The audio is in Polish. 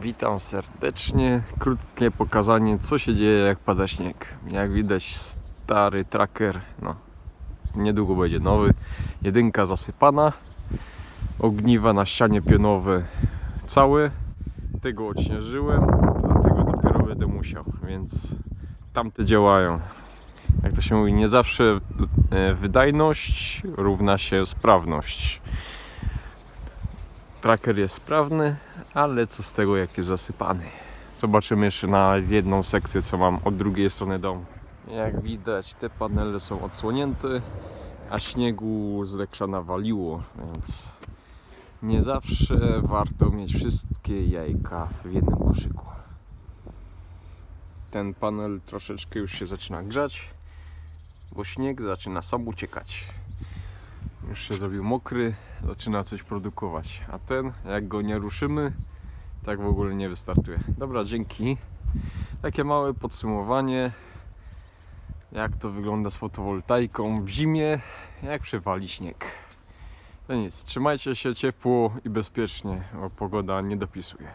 Witam serdecznie. Krótkie pokazanie, co się dzieje, jak pada śnieg. Jak widać, stary tracker, no, niedługo będzie nowy. Jedynka zasypana, ogniwa na ścianie pionowe całe. Tego odśnieżyłem, dlatego dopiero będę musiał, więc tamte działają. Jak to się mówi, nie zawsze e, wydajność równa się sprawność. Tracker jest sprawny, ale co z tego jak jest zasypany. Zobaczymy jeszcze na jedną sekcję co mam od drugiej strony domu. Jak widać te panele są odsłonięte, a śniegu z leksza nawaliło, więc nie zawsze warto mieć wszystkie jajka w jednym koszyku. Ten panel troszeczkę już się zaczyna grzać, bo śnieg zaczyna sam uciekać. Już się zrobił mokry, zaczyna coś produkować. A ten, jak go nie ruszymy, tak w ogóle nie wystartuje. Dobra, dzięki. Takie małe podsumowanie, jak to wygląda z fotowoltaiką w zimie, jak przewali śnieg. To nic, trzymajcie się ciepło i bezpiecznie, bo pogoda nie dopisuje.